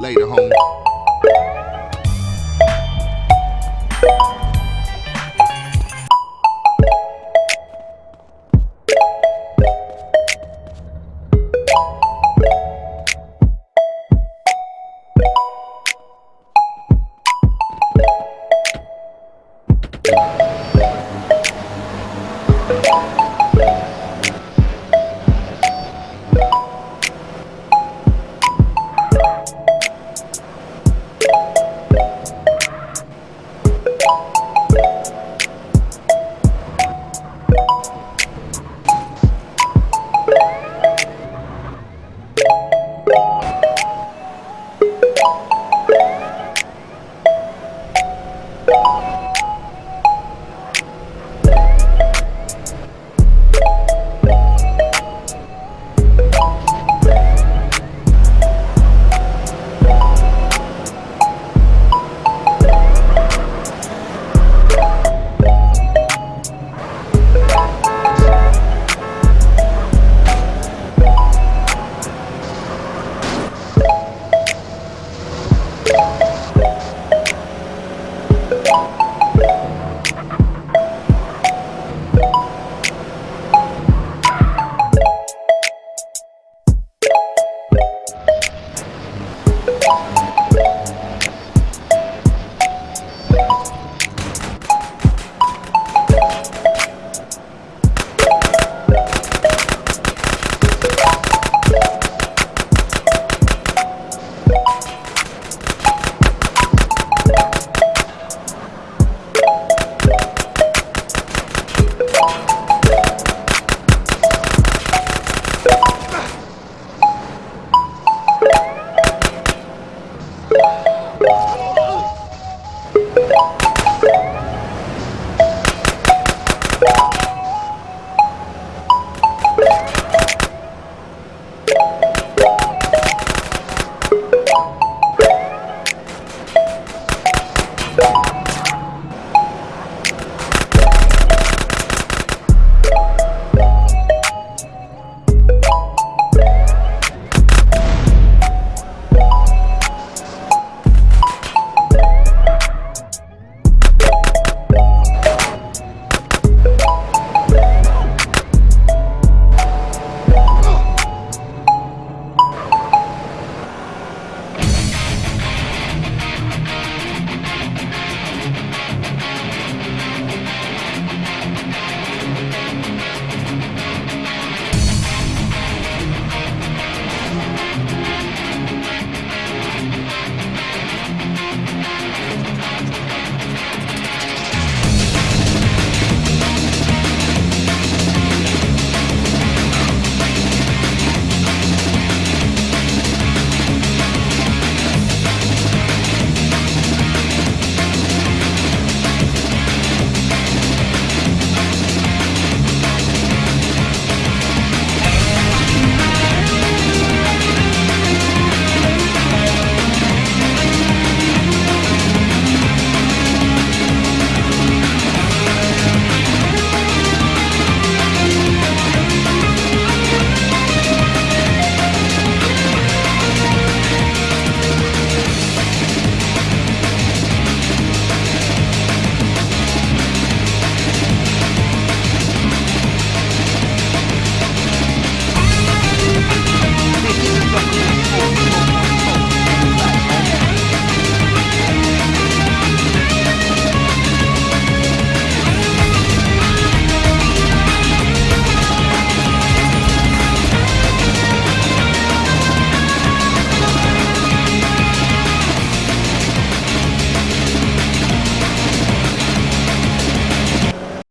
Later, home. you